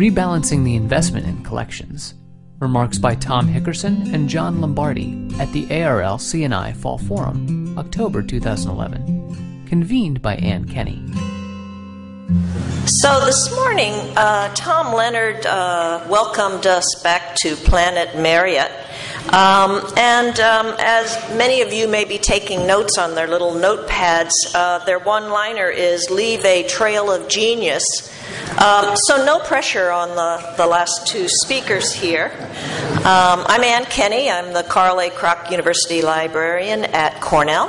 Rebalancing the Investment in Collections. Remarks by Tom Hickerson and John Lombardi at the ARL CNI Fall Forum, October 2011. Convened by Ann Kenney. So this morning, uh, Tom Leonard uh, welcomed us back to Planet Marriott. Um, and um, as many of you may be taking notes on their little notepads, uh, their one liner is leave a trail of genius. Um, so, no pressure on the, the last two speakers here. Um, I'm Ann Kenney. I'm the Carl A. Kroch University librarian at Cornell.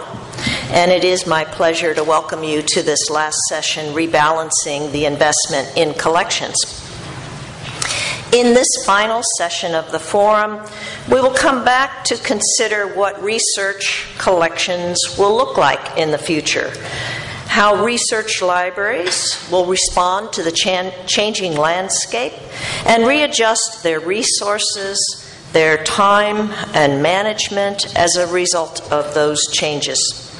And it is my pleasure to welcome you to this last session, Rebalancing the Investment in Collections. In this final session of the forum, we will come back to consider what research collections will look like in the future, how research libraries will respond to the chan- changing landscape and readjust their resources, their time, and management as a result of those changes.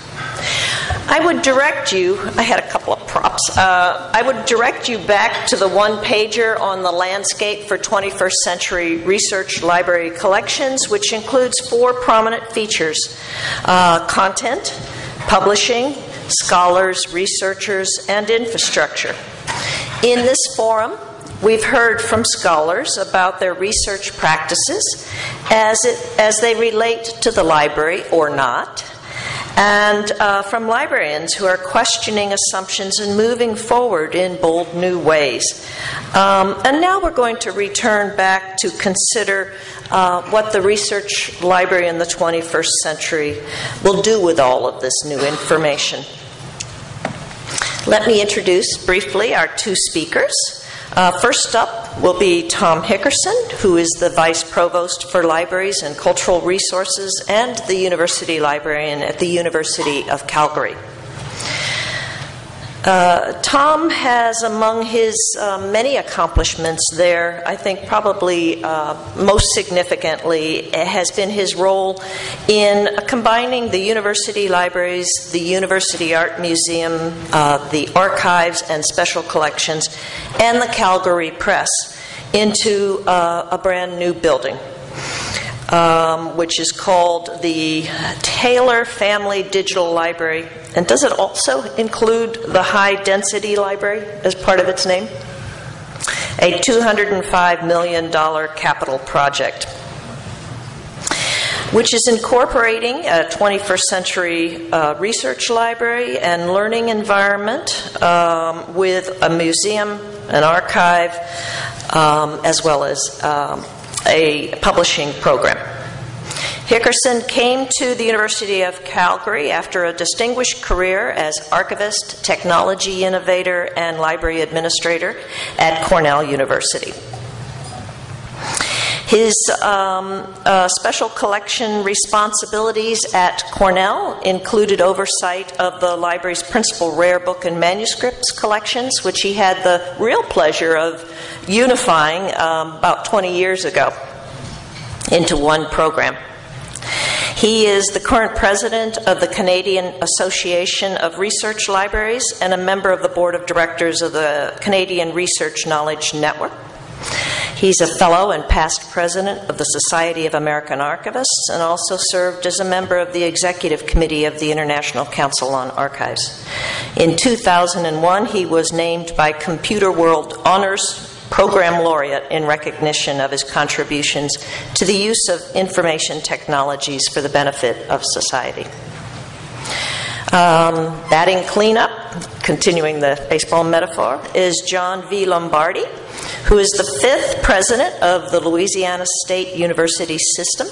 I would direct you, I had a couple of props. Uh, I would direct you back to the one pager on the landscape for 21st century research library collections, which includes four prominent features uh, content, publishing, scholars, researchers, and infrastructure. In this forum, We've heard from scholars about their research practices as, it, as they relate to the library or not, and uh, from librarians who are questioning assumptions and moving forward in bold new ways. Um, and now we're going to return back to consider uh, what the research library in the 21st century will do with all of this new information. Let me introduce briefly our two speakers. Uh, first up will be Tom Hickerson, who is the Vice Provost for Libraries and Cultural Resources and the University Librarian at the University of Calgary. Uh, Tom has, among his uh, many accomplishments there, I think probably uh, most significantly has been his role in combining the university libraries, the University Art Museum, uh, the archives and special collections, and the Calgary Press into uh, a brand new building um, which is called the Taylor Family Digital Library. And does it also include the High Density Library as part of its name? A $205 million capital project which is incorporating a 21st century uh, research library and learning environment um, with a museum, an archive, um, as well as um, a publishing program. Hickerson came to the University of Calgary after a distinguished career as archivist, technology innovator, and library administrator at Cornell University. His um, uh, special collection responsibilities at Cornell included oversight of the library's principal rare book and manuscripts collections, which he had the real pleasure of unifying um, about 20 years ago into one program. He is the current president of the Canadian Association of Research Libraries and a member of the board of directors of the Canadian Research Knowledge Network. He's a fellow and past president of the Society of American Archivists and also served as a member of the executive committee of the International Council on Archives. In 2001, he was named by Computer World Honors Program Laureate in recognition of his contributions to the use of information technologies for the benefit of society. Um, batting cleanup, continuing the baseball metaphor, is John V. Lombardi, who is the fifth president of the Louisiana State University System.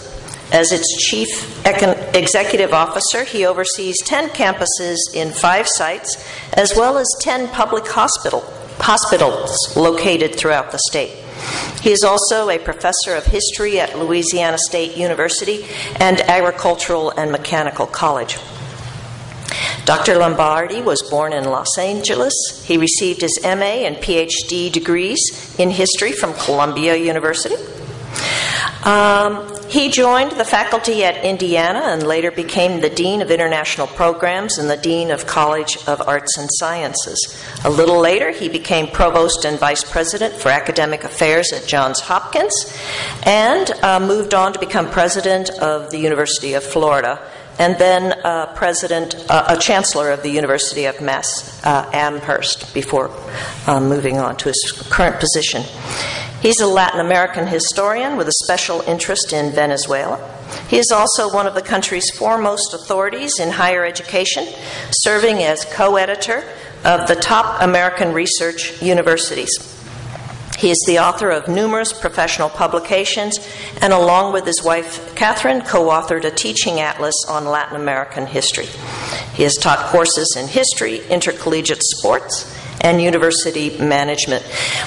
As its chief executive officer, he oversees 10 campuses in five sites, as well as 10 public hospital hospitals located throughout the state. He is also a professor of history at Louisiana State University and Agricultural and Mechanical College. Dr. Lombardi was born in Los Angeles. He received his MA and PhD degrees in history from Columbia University. Um, He joined the faculty at Indiana and later became the Dean of International Programs and the Dean of College of Arts and Sciences. A little later, he became Provost and Vice President for Academic Affairs at Johns Hopkins and uh, moved on to become President of the University of Florida and then uh, president, uh, a chancellor of the University of Mass uh, Amherst before uh, moving on to his current position. He's a Latin American historian with a special interest in Venezuela. He is also one of the country's foremost authorities in higher education, serving as co editor of the top American research universities. He is the author of numerous professional publications and, along with his wife Catherine, co authored a teaching atlas on Latin American history. He has taught courses in history, intercollegiate sports, and university management.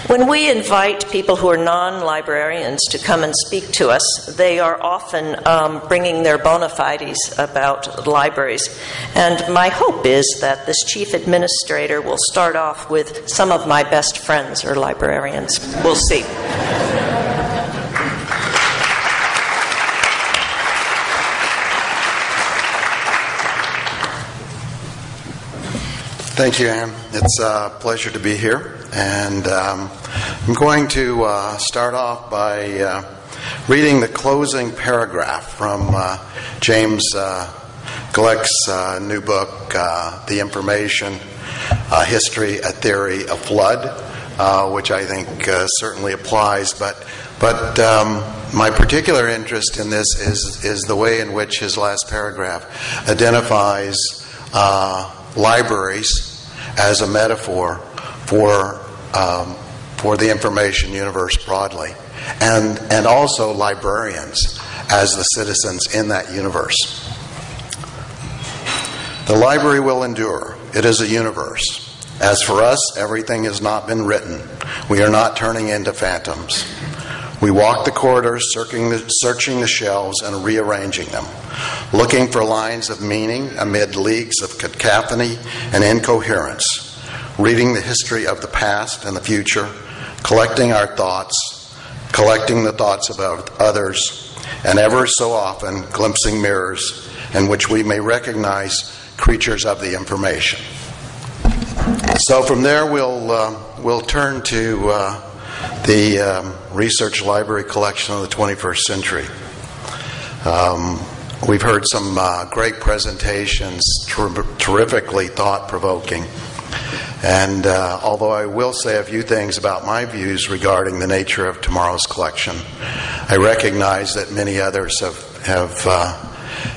When we invite people who are non librarians to come and speak to us, they are often um, bringing their bona fides about libraries. And my hope is that this chief administrator will start off with some of my best friends are librarians. We'll see. Thank you, Anne. It's a pleasure to be here. And um, I'm going to uh, start off by uh, reading the closing paragraph from uh, James uh, Gleick's uh, new book, uh, The Information History, a Theory of Flood, which I think certainly applies. But, but um, my particular interest in this is, is the way in which his last paragraph identifies libraries as a metaphor for, um, for the information universe broadly, and, and also librarians as the citizens in that universe. The library will endure, it is a universe. As for us, everything has not been written. We are not turning into phantoms. We walk the corridors, searching the, searching the shelves and rearranging them, looking for lines of meaning amid leagues of cacophony and incoherence, reading the history of the past and the future, collecting our thoughts, collecting the thoughts of others, and ever so often glimpsing mirrors in which we may recognize creatures of the information. So from there, we'll, uh, we'll turn to. Uh, the um, research library collection of the 21st century. Um, we've heard some uh, great presentations, ter- terrifically thought provoking. And uh, although I will say a few things about my views regarding the nature of tomorrow's collection, I recognize that many others have, have, uh,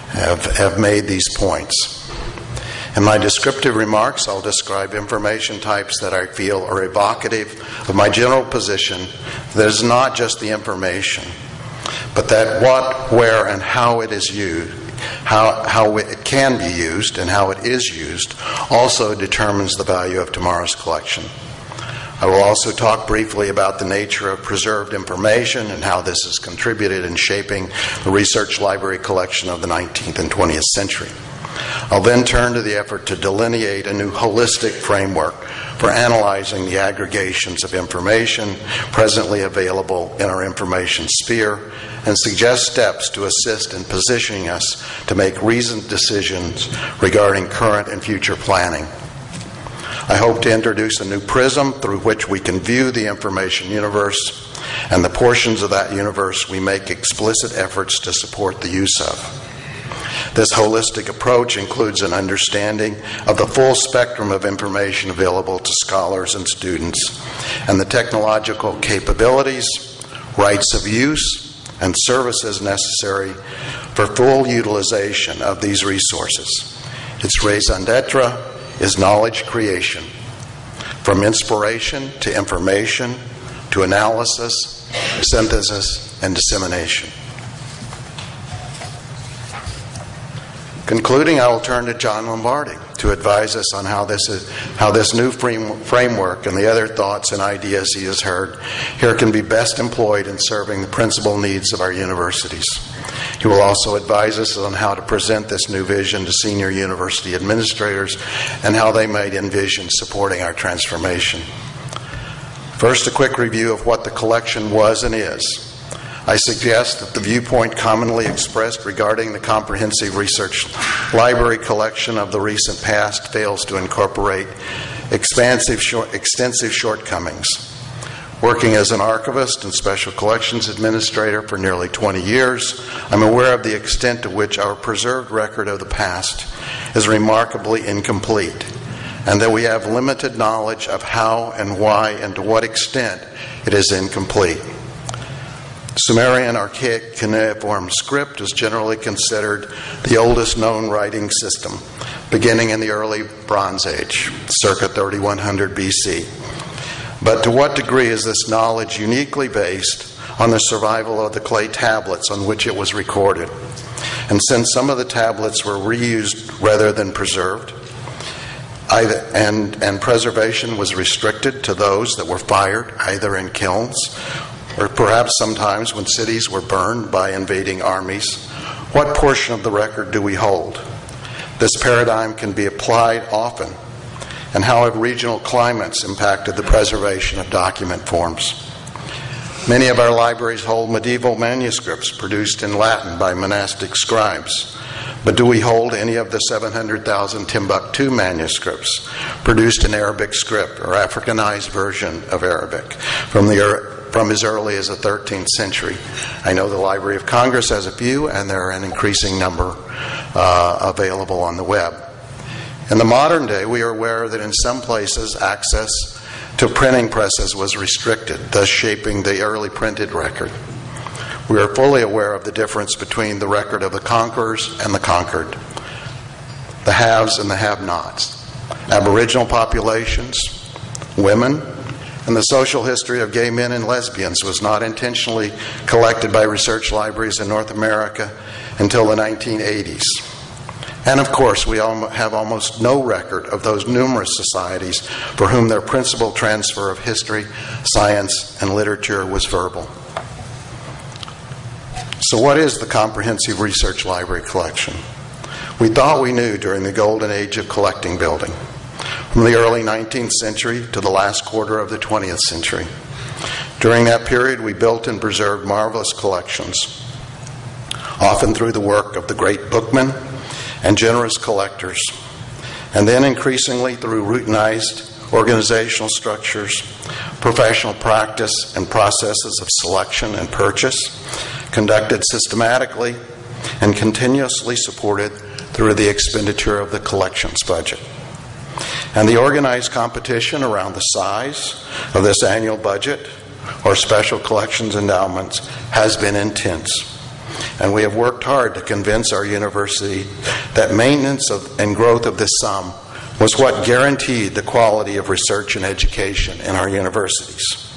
have, have made these points. In my descriptive remarks, I'll describe information types that I feel are evocative of my general position that is not just the information, but that what, where, and how it is used, how, how it can be used, and how it is used also determines the value of tomorrow's collection. I will also talk briefly about the nature of preserved information and how this has contributed in shaping the research library collection of the 19th and 20th century. I'll then turn to the effort to delineate a new holistic framework for analyzing the aggregations of information presently available in our information sphere and suggest steps to assist in positioning us to make reasoned decisions regarding current and future planning. I hope to introduce a new prism through which we can view the information universe and the portions of that universe we make explicit efforts to support the use of. This holistic approach includes an understanding of the full spectrum of information available to scholars and students and the technological capabilities, rights of use, and services necessary for full utilization of these resources. Its raison d'etre is knowledge creation, from inspiration to information to analysis, synthesis, and dissemination. Concluding, I will turn to John Lombardi to advise us on how this, is, how this new framework and the other thoughts and ideas he has heard here can be best employed in serving the principal needs of our universities. He will also advise us on how to present this new vision to senior university administrators and how they might envision supporting our transformation. First, a quick review of what the collection was and is. I suggest that the viewpoint commonly expressed regarding the comprehensive research library collection of the recent past fails to incorporate expansive, short, extensive shortcomings. Working as an archivist and special collections administrator for nearly 20 years, I'm aware of the extent to which our preserved record of the past is remarkably incomplete, and that we have limited knowledge of how and why and to what extent it is incomplete. Sumerian archaic cuneiform script is generally considered the oldest known writing system, beginning in the early Bronze Age, circa 3100 BC. But to what degree is this knowledge uniquely based on the survival of the clay tablets on which it was recorded? And since some of the tablets were reused rather than preserved, either, and, and preservation was restricted to those that were fired either in kilns or perhaps sometimes when cities were burned by invading armies, what portion of the record do we hold? This paradigm can be applied often. And how have regional climates impacted the preservation of document forms? Many of our libraries hold medieval manuscripts produced in Latin by monastic scribes. But do we hold any of the 700,000 Timbuktu manuscripts produced in Arabic script or Africanized version of Arabic from the from as early as the 13th century. I know the Library of Congress has a few, and there are an increasing number uh, available on the web. In the modern day, we are aware that in some places access to printing presses was restricted, thus shaping the early printed record. We are fully aware of the difference between the record of the conquerors and the conquered, the haves and the have nots, Aboriginal populations, women, and the social history of gay men and lesbians was not intentionally collected by research libraries in North America until the 1980s. And of course, we have almost no record of those numerous societies for whom their principal transfer of history, science, and literature was verbal. So, what is the Comprehensive Research Library Collection? We thought we knew during the golden age of collecting building from the early 19th century to the last quarter of the 20th century. During that period, we built and preserved marvelous collections, often through the work of the great bookmen and generous collectors, and then increasingly through routinized organizational structures, professional practice, and processes of selection and purchase, conducted systematically and continuously supported through the expenditure of the collections budget. And the organized competition around the size of this annual budget or special collections endowments has been intense. And we have worked hard to convince our university that maintenance of, and growth of this sum was what guaranteed the quality of research and education in our universities.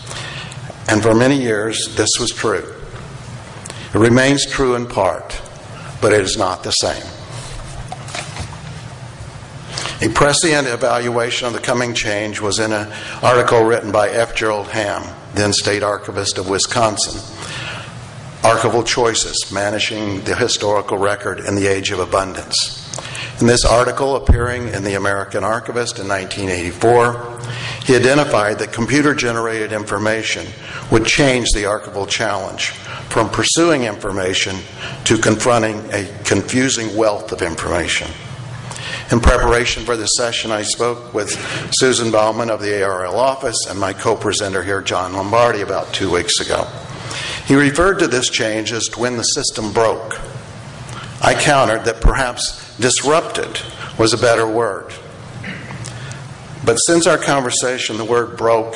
And for many years, this was true. It remains true in part, but it is not the same. A prescient evaluation of the coming change was in an article written by F. Gerald Ham, then state archivist of Wisconsin. Archival Choices Managing the Historical Record in the Age of Abundance. In this article, appearing in the American Archivist in 1984, he identified that computer generated information would change the archival challenge from pursuing information to confronting a confusing wealth of information. In preparation for this session, I spoke with Susan Baughman of the ARL office and my co presenter here, John Lombardi, about two weeks ago. He referred to this change as when the system broke. I countered that perhaps disrupted was a better word. But since our conversation, the word broke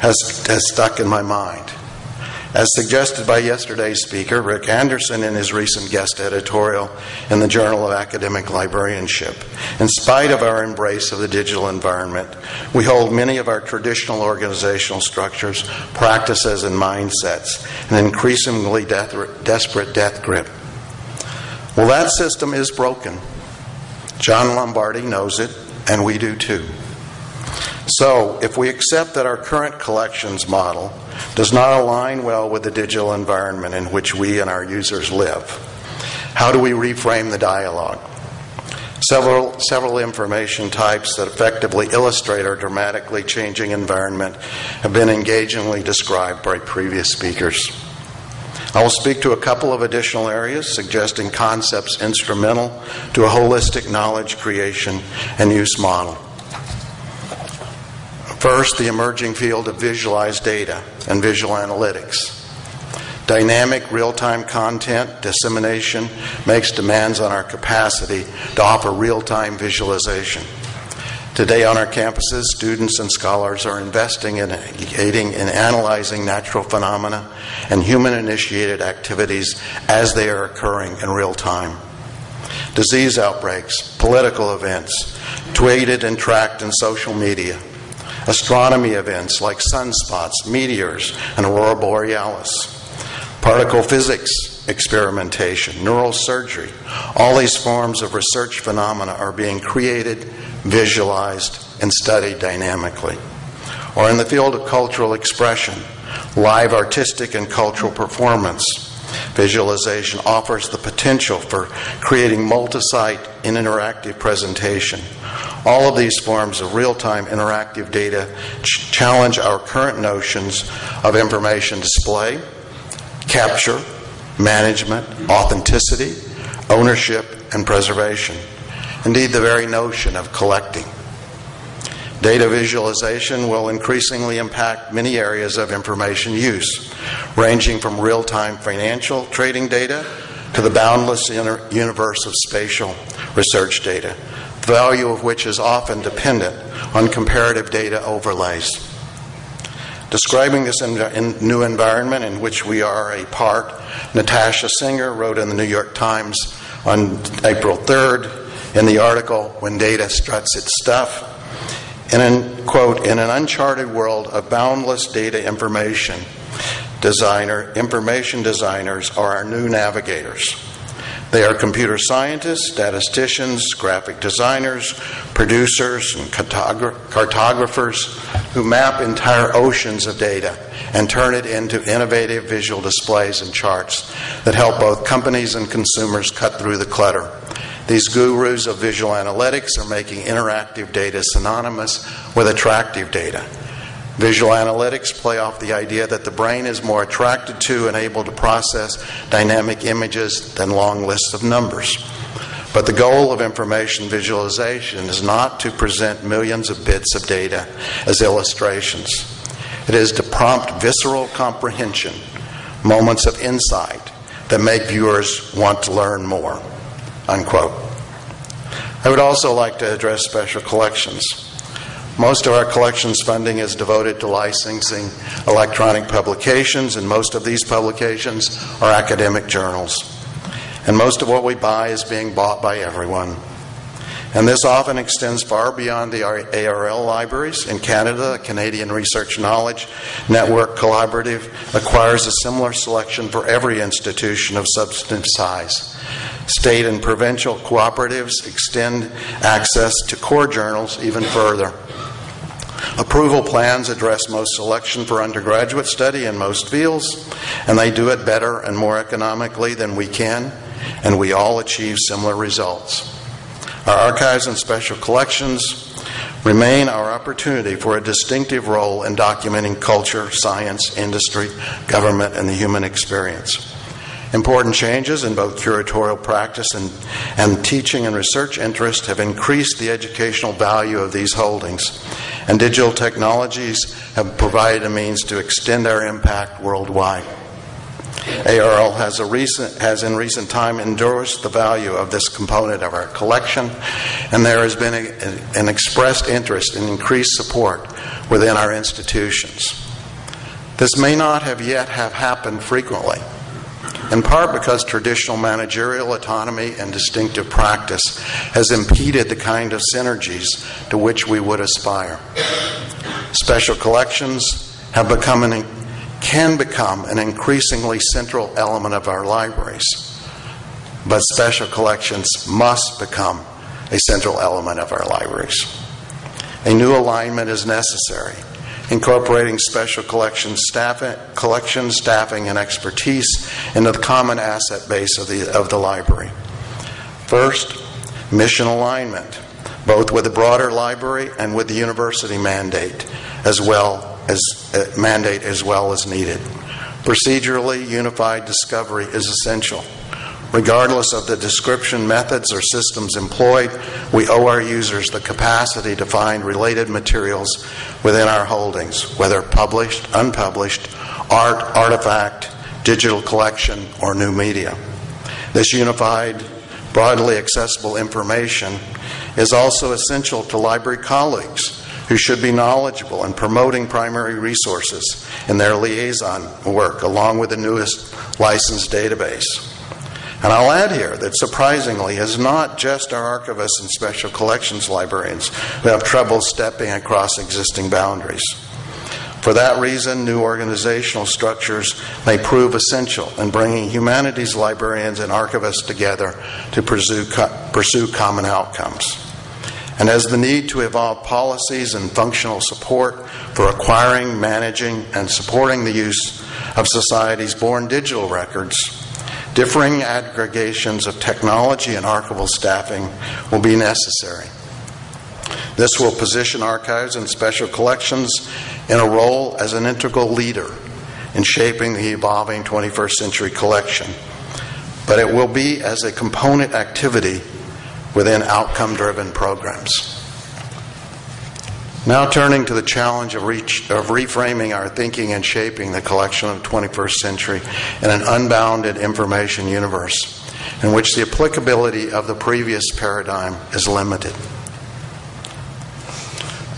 has, has stuck in my mind. As suggested by yesterday's speaker, Rick Anderson, in his recent guest editorial in the Journal of Academic Librarianship, in spite of our embrace of the digital environment, we hold many of our traditional organizational structures, practices, and mindsets an increasingly death, desperate death grip. Well, that system is broken. John Lombardi knows it, and we do too. So, if we accept that our current collections model does not align well with the digital environment in which we and our users live, how do we reframe the dialogue? Several, several information types that effectively illustrate our dramatically changing environment have been engagingly described by previous speakers. I will speak to a couple of additional areas, suggesting concepts instrumental to a holistic knowledge creation and use model. First, the emerging field of visualized data and visual analytics. Dynamic real time content dissemination makes demands on our capacity to offer real time visualization. Today on our campuses, students and scholars are investing in aiding in analyzing natural phenomena and human initiated activities as they are occurring in real time. Disease outbreaks, political events, tweeted and tracked in social media, astronomy events like sunspots, meteors, and aurora borealis, particle physics experimentation, neural surgery. All these forms of research phenomena are being created visualized, and studied dynamically. Or in the field of cultural expression, live artistic and cultural performance. Visualization offers the potential for creating multi site and interactive presentation. All of these forms of real time interactive data ch- challenge our current notions of information display, capture, management, authenticity, ownership, and preservation indeed, the very notion of collecting. Data visualization will increasingly impact many areas of information use, ranging from real time financial trading data to the boundless universe of spatial research data, value of which is often dependent on comparative data overlays. Describing this new environment in which we are a part, Natasha Singer wrote in the New York Times on April 3rd in the article When Data Struts Its Stuff. In an, quote, in an uncharted world of boundless data information, designer, information designers are our new navigators. They are computer scientists, statisticians, graphic designers, producers, and cartographers who map entire oceans of data and turn it into innovative visual displays and charts that help both companies and consumers cut through the clutter these gurus of visual analytics are making interactive data synonymous with attractive data. Visual analytics play off the idea that the brain is more attracted to and able to process dynamic images than long lists of numbers. But the goal of information visualization is not to present millions of bits of data as illustrations. It is to prompt visceral comprehension, moments of insight that make viewers want to learn more. Unquote. I would also like to address special collections. Most of our collections funding is devoted to licensing electronic publications, and most of these publications are academic journals. And most of what we buy is being bought by everyone. And this often extends far beyond the ARL libraries. In Canada, the Canadian Research Knowledge Network Collaborative acquires a similar selection for every institution of substantive size. State and provincial cooperatives extend access to core journals even further. Approval plans address most selection for undergraduate study in most fields, and they do it better and more economically than we can, and we all achieve similar results. Our archives and special collections remain our opportunity for a distinctive role in documenting culture, science, industry, government, and the human experience. Important changes in both curatorial practice and, and teaching and research interest have increased the educational value of these holdings, and digital technologies have provided a means to extend our impact worldwide. ARL has, recent, has, in recent time endorsed the value of this component of our collection, and there has been a, an expressed interest in increased support within our institutions. This may not have yet have happened frequently, in part because traditional managerial autonomy and distinctive practice has impeded the kind of synergies to which we would aspire. Special collections have become an, can become an increasingly central element of our libraries, but special collections must become a central element of our libraries. A new alignment is necessary incorporating special collections staffing, collection staffing and expertise into the common asset base of the, of the library. First, mission alignment, both with the broader library and with the university mandate, as well as uh, mandate as well as needed. Procedurally unified discovery is essential. Regardless of the description methods or systems employed, we owe our users the capacity to find related materials within our holdings, whether published, unpublished, art, artifact, digital collection, or new media. This unified, broadly accessible information is also essential to library colleagues who should be knowledgeable in promoting primary resources in their liaison work, along with the newest licensed database. And I'll add here that surprisingly, it's not just our archivists and special collections librarians who have trouble stepping across existing boundaries. For that reason, new organizational structures may prove essential in bringing humanities librarians and archivists together to pursue, pursue common outcomes. And as the need to evolve policies and functional support for acquiring, managing, and supporting the use of society's born digital records differing aggregations of technology and archival staffing will be necessary. This will position archives and special collections in a role as an integral leader in shaping the evolving 21st century collection, but it will be as a component activity within outcome driven programs. Now, turning to the challenge of, reach, of, reframing our thinking and shaping the collection of the 21st century in an unbounded information universe in which the applicability of the previous paradigm is limited.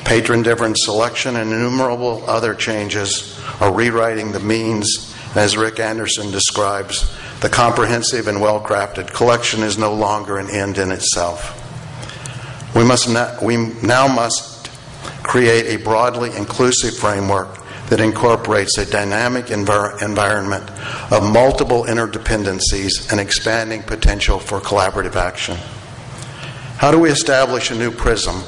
Patron difference selection and innumerable other changes are rewriting the means, as Rick Anderson describes, the comprehensive and well crafted collection is no longer an end in itself. We, must we now must create a broadly inclusive framework that incorporates a dynamic envir- environment of multiple interdependencies and expanding potential for collaborative action. How do we establish a new prism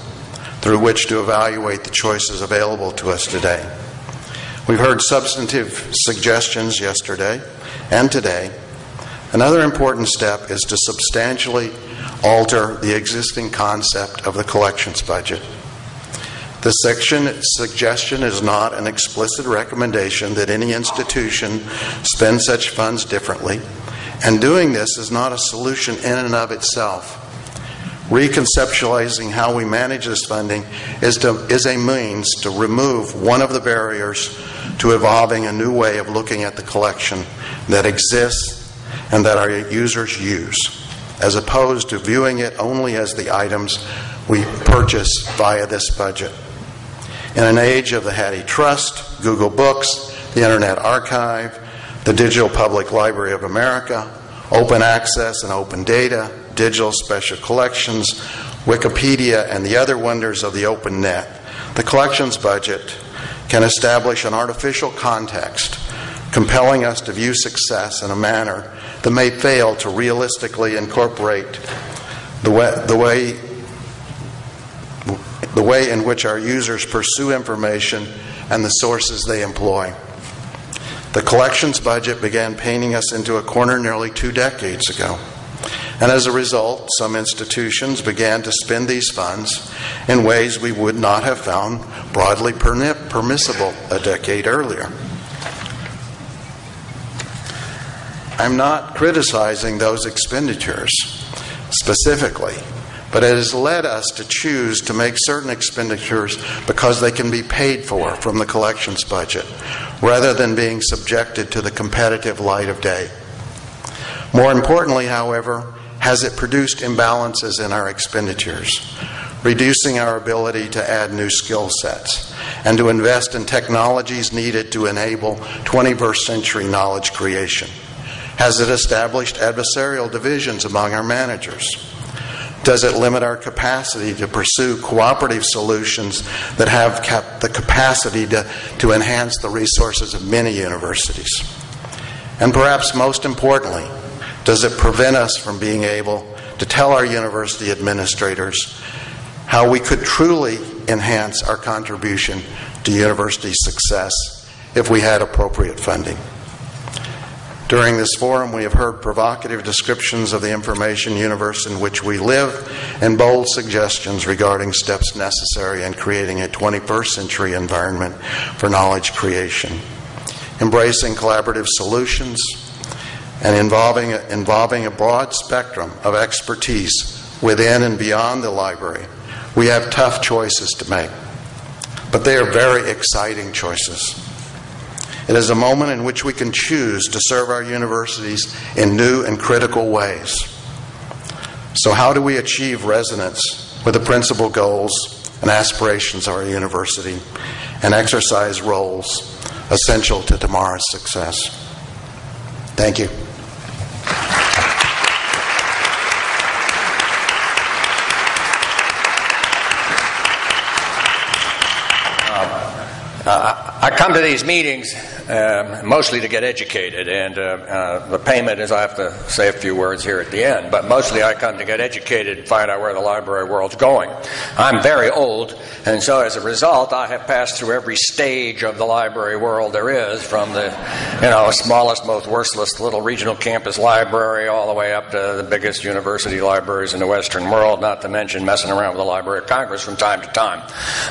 through which to evaluate the choices available to us today? We've heard substantive suggestions yesterday and today. Another important step is to substantially alter the existing concept of the collections budget. The section suggestion is not an explicit recommendation that any institution spend such funds differently, and doing this is not a solution in and of itself. Reconceptualizing how we manage this funding is, to, is a means to remove one of the barriers to evolving a new way of looking at the collection that exists and that our users use, as opposed to viewing it only as the items we purchase via this budget. In an age of the HathiTrust, Google Books, the Internet Archive, the Digital Public Library of America, open access and open data, digital special collections, Wikipedia, and the other wonders of the open net, the collections budget can establish an artificial context compelling us to view success in a manner that may fail to realistically incorporate the way, the way the way in which our users pursue information, and the sources they employ. The collections budget began painting us into a corner nearly two decades ago. And as a result, some institutions began to spend these funds in ways we would not have found broadly permissible a decade earlier. I'm not criticizing those expenditures specifically. But it has led us to choose to make certain expenditures because they can be paid for from the collections budget, rather than being subjected to the competitive light of day. More importantly, however, has it produced imbalances in our expenditures, reducing our ability to add new skill sets and to invest in technologies needed to enable 21st century knowledge creation? Has it established adversarial divisions among our managers? Does it limit our capacity to pursue cooperative solutions that have cap- the capacity to, to enhance the resources of many universities? And perhaps most importantly, does it prevent us from being able to tell our university administrators how we could truly enhance our contribution to university success if we had appropriate funding? During this forum, we have heard provocative descriptions of the information universe in which we live and bold suggestions regarding steps necessary in creating a 21st century environment for knowledge creation. embracing collaborative solutions, and involving, involving a broad spectrum of expertise within and beyond the library, we have tough choices to make. But they are very exciting choices. It is a moment in which we can choose to serve our universities in new and critical ways. So, how do we achieve resonance with the principal goals and aspirations of our university and exercise roles essential to tomorrow's success? Thank you. Uh, I come to these meetings uh, mostly to get educated, and uh, uh, the payment is I have to say a few words here at the end, but mostly I come to get educated and find out where the library world's going. I'm very old, and so as a result, I have passed through every stage of the library world there is, from the you know smallest, most worthless little regional campus library all the way up to the biggest university libraries in the Western world, not to mention messing around with the Library of Congress from time to time.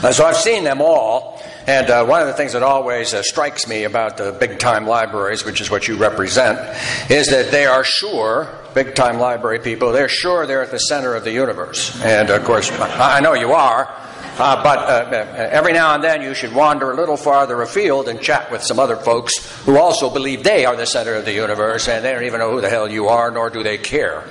Uh, so I've seen them all. And uh, one of the things that always uh, strikes me about the big time libraries, which is what you represent, is that they are sure, big time library people, they're sure they're at the center of the universe. And of course, I know you are. Uh, but uh, uh, every now and then you should wander a little farther afield and chat with some other folks who also believe they are the center of the universe and they don't even know who the hell you are, nor do they care.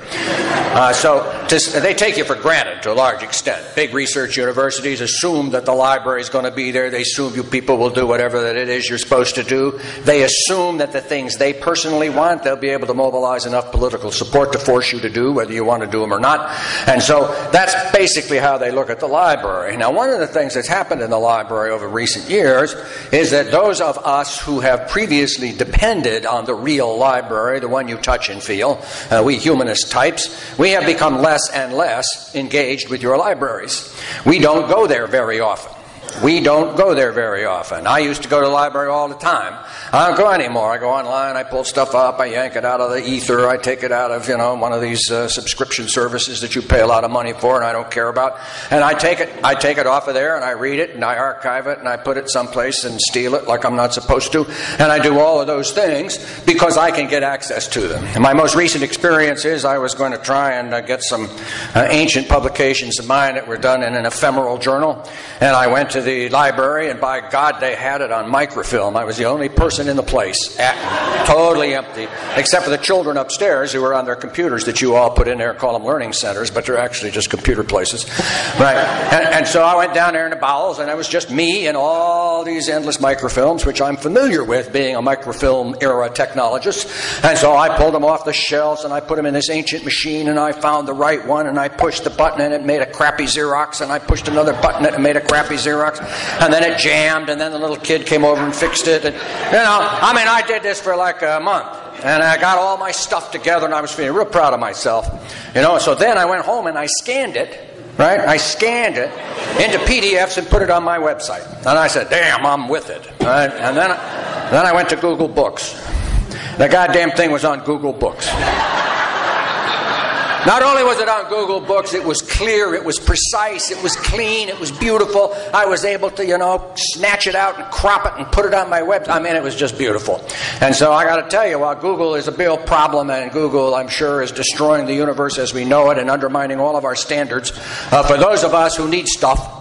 Uh, so to, they take you for granted to a large extent. Big research universities assume that the library is going to be there. They assume you people will do whatever that it is you're supposed to do. They assume that the things they personally want, they'll be able to mobilize enough political support to force you to do, whether you want to do them or not. And so that's basically how they look at the library. Now, one of the things that's happened in the library over recent years is that those of us who have previously depended on the real library, the one you touch and feel, uh, we humanist types, we have become less and less engaged with your libraries. We don't go there very often. We don't go there very often. I used to go to the library all the time. I don't go anymore. I go online, I pull stuff up, I yank it out of the ether, I take it out of, you know, one of these uh, subscription services that you pay a lot of money for and I don't care about. And I take it I take it off of there and I read it and I archive it and I put it someplace and steal it like I'm not supposed to. And I do all of those things because I can get access to them. And my most recent experience is I was going to try and uh, get some uh, ancient publications of mine that were done in an ephemeral journal. And I went to the library, and by God, they had it on microfilm. I was the only person in the place, at, totally empty, except for the children upstairs who were on their computers that you all put in there, call them learning centers, but they're actually just computer places. Right. And, and so I went down there in the bowels, and it was just me and all these endless microfilms, which I'm familiar with being a microfilm era technologist. And so I pulled them off the shelves and I put them in this ancient machine, and I found the right one, and I pushed the button, and it made a crappy Xerox, and I pushed another button, and it made a crappy Xerox and then it jammed, and then the little kid came over and fixed it. And, you know, I mean, I did this for like a month. And I got all my stuff together, and I was feeling real proud of myself. You know, so then I went home and I scanned it right? I scanned it into PDFs and put it on my website. And I said, damn, I'm with it. Right? And then, then I went to Google Books. The goddamn thing was on Google Books. Not only was it on Google Books, it was clear, it was precise, it was clean, it was beautiful. I was able to, you know, snatch it out and crop it and put it on my web. I mean, it was just beautiful. And so I got to tell you, while Google is a real problem, and Google, I'm sure, is destroying the universe as we know it and undermining all of our standards, uh, for those of us who need stuff,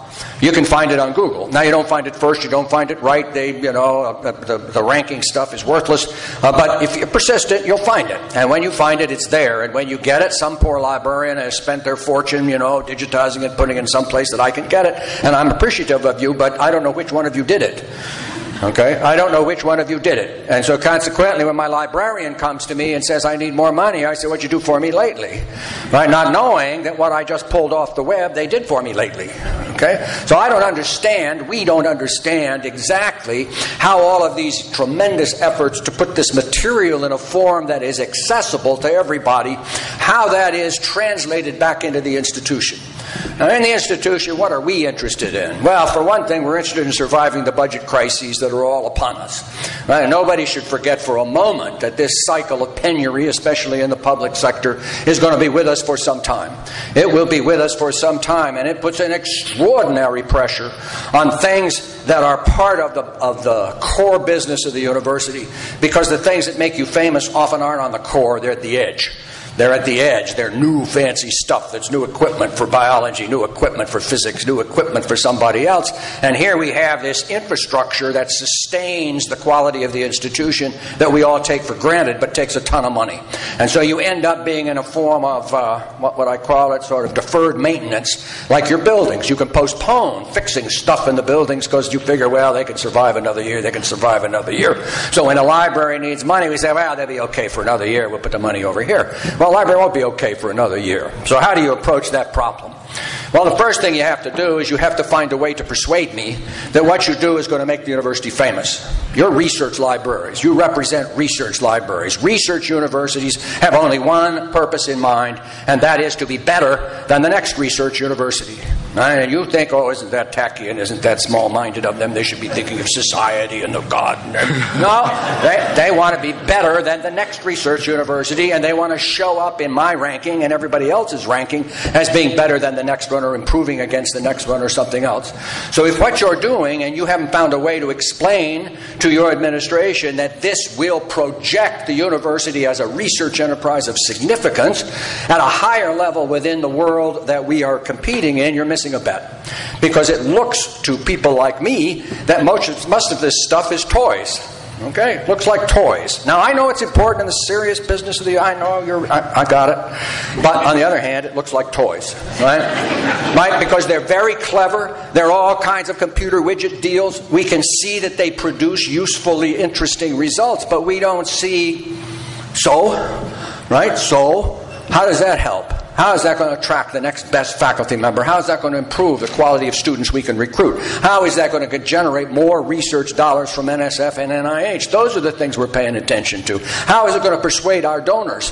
you can find it on Google. Now, you don't find it first, you don't find it right. They, you know, uh, the, the ranking stuff is worthless. Uh, but if you're persistent, you'll find it. And when you find it, it's there. And when you get it, some poor librarian has spent their fortune, you know, digitizing it, putting it in some place that I can get it. And I'm appreciative of you, but I don't know which one of you did it. Okay? I don't know which one of you did it. And so consequently, when my librarian comes to me and says, I need more money, I say, What'd you do for me lately? Right? Not knowing that what I just pulled off the web, they did for me lately. Okay? So I don't understand, we don't understand exactly how all of these tremendous efforts to put this material in a form that is accessible to everybody, how that is translated back into the institution. Now, in the institution, what are we interested in? Well, for one thing, we're interested in surviving the budget crises that are all upon us. Right? Nobody should forget for a moment that this cycle of penury, especially in the public sector, is going to be with us for some time. It will be with us for some time, and it puts an extraordinary pressure on things that are part of the, of the core business of the university because the things that make you famous often aren't on the core, they're at the edge. They're at the edge. They're new fancy stuff. That's new equipment for biology, new equipment for physics, new equipment for somebody else. And here we have this infrastructure that sustains the quality of the institution that we all take for granted, but takes a ton of money. And so you end up being in a form of uh, what would I call it, sort of deferred maintenance, like your buildings. You can postpone fixing stuff in the buildings because you figure, well, they can survive another year, they can survive another year. So when a library needs money, we say, well, they'll be okay for another year. We'll put the money over here. Well, library won't be okay for another year. So, how do you approach that problem? Well, the first thing you have to do is you have to find a way to persuade me that what you do is going to make the university famous. You're research libraries. You represent research libraries. Research universities have only one purpose in mind, and that is to be better than the next research university. And you think, oh, isn't that tacky and isn't that small minded of them? They should be thinking of society and of God. no, they, they want to be better than the next research university, and they want to show up in my ranking and everybody else's ranking as being better than the next one or improving against the next one or something else. So if what you're doing and you haven't found a way to explain to your administration that this will project the university as a research enterprise of significance at a higher level within the world that we are competing in, you're missing a bet. Because it looks to people like me that most, most of this stuff is toys. Okay, looks like toys. Now I know it's important in the serious business of the. I know you're. I, I, got it. But on the other hand, it looks like toys, right? right? Because they're very clever. They're all kinds of computer widget deals. We can see that they produce usefully interesting results, but we don't see. So, right? So, how does that help? How is that going to attract the next best faculty member? How is that going to improve the quality of students we can recruit? How is that going to generate more research dollars from NSF and NIH? Those are the things we're paying attention to. How is it going to persuade our donors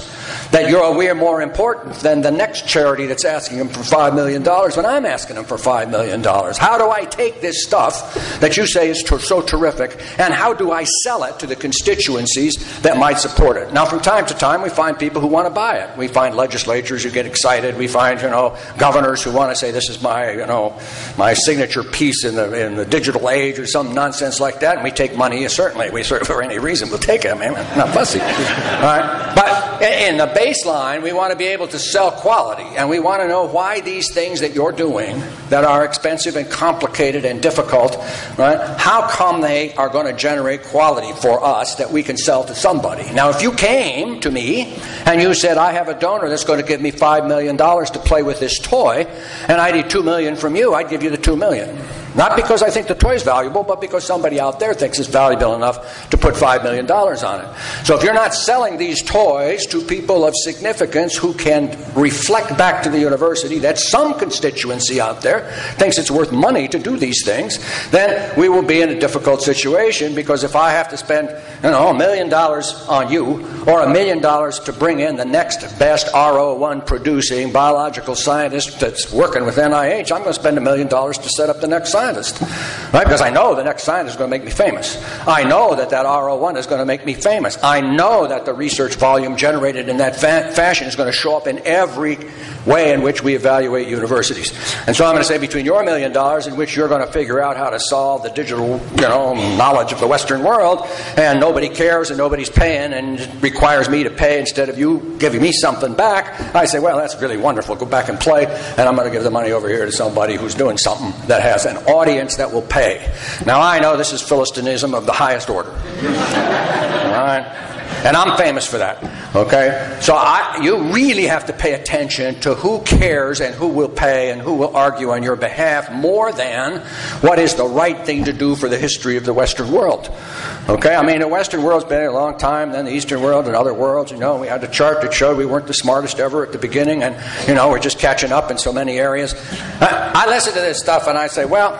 that you're we're more important than the next charity that's asking them for $5 million when I'm asking them for $5 million? How do I take this stuff that you say is so terrific and how do I sell it to the constituencies that might support it? Now, from time to time, we find people who want to buy it. We find legislatures who get excited. We find, you know, governors who want to say this is my, you know, my signature piece in the in the digital age or some nonsense like that, and we take money. Certainly, we for any reason we'll take it. I mean, not fussy. All right, but in the baseline, we want to be able to sell quality, and we want to know why these things that you're doing that are expensive and complicated and difficult, right? How come they are going to generate quality for us that we can sell to somebody? Now, if you came to me and you said, "I have a donor that's going to give me five $5 million to play with this toy, and I'd need 2 million from you, I'd give you the $2 million. Not because I think the toy is valuable, but because somebody out there thinks it's valuable enough to put $5 million on it. So if you're not selling these toys to people of significance who can reflect back to the university that some constituency out there thinks it's worth money to do these things, then we will be in a difficult situation because if I have to spend, you know, a million dollars on you or a million dollars to bring in the next best R01 producing biological scientist that's working with NIH, I'm going to spend a million dollars to set up the next scientist, right? Because I know the next scientist is going to make me famous. I know that that R01 is going to make me famous. I know that the research volume generated in that fa- fashion is going to show up in every way in which we evaluate universities. And so I'm going to say between your million dollars in which you're going to figure out how to solve the digital, you know, knowledge of the Western world, and nobody cares and nobody's paying and requires me to pay instead of you giving me something back, I say, well, that's really wonderful. Go back and play, and I'm going to give the money over here to somebody who's doing something that has an audience that will pay. Now I know this is Philistinism of the highest order. All right? And I'm famous for that. Okay? So I, you really have to pay attention to who cares and who will pay and who will argue on your behalf more than what is the right thing to do for the history of the Western world. Okay? I mean, the Western world's been a long time, then the Eastern world and other worlds. You know, we had a chart that showed we weren't the smartest ever at the beginning, and, you know, we're just catching up in so many areas. I, I listen to this stuff and I say, well,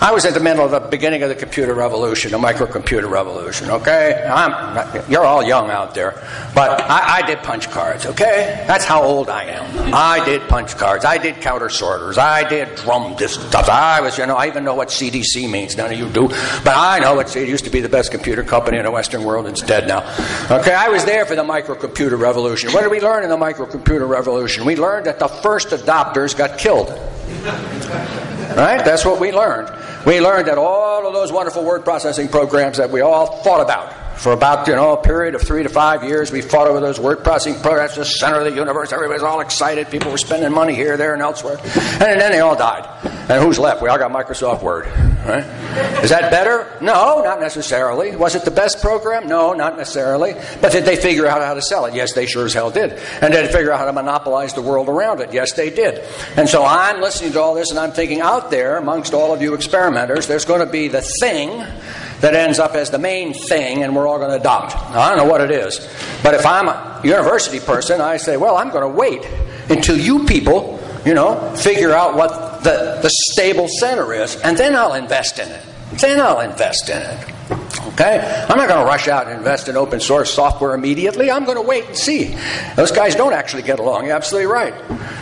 I was at the middle of the beginning of the computer revolution, the microcomputer revolution, okay? I'm, you're all young out there, but I, I, did punch cards, okay? That's how old I am. I did punch cards. I did counter sorters. I did drum disc stuff. I was, you know, I even know what CDC means. None of you do, but I know it. It used to be the best computer company in the Western world. It's dead now. Okay, I was there for the microcomputer revolution. What did we learn in the microcomputer revolution? We learned that the first adopters got killed. Right? That's what we learned. We learned that all of those wonderful word processing programs that we all thought about for about you know a period of three to five years, we fought over those word processing programs, the center of the universe. Everybody's all excited. People were spending money here, there, and elsewhere, and then they all died. And who's left? We all got Microsoft Word. Right? Is that better? No, not necessarily. Was it the best program? No, not necessarily. But did they figure out how to sell it? Yes, they sure as hell did. And did they figure out how to monopolize the world around it? Yes, they did. And so I'm listening to all this, and I'm thinking out there amongst all of you experimenters, there's going to be the thing that ends up as the main thing and we're all going to adopt. Now, I don't know what it is, but if I'm a university person, I say, well, I'm going to wait until you people, you know, figure out what the, the stable center is, and then I'll invest in it. Then I'll invest in it. Okay? I'm not going to rush out and invest in open source software immediately. I'm going to wait and see. Those guys don't actually get along. You're absolutely right.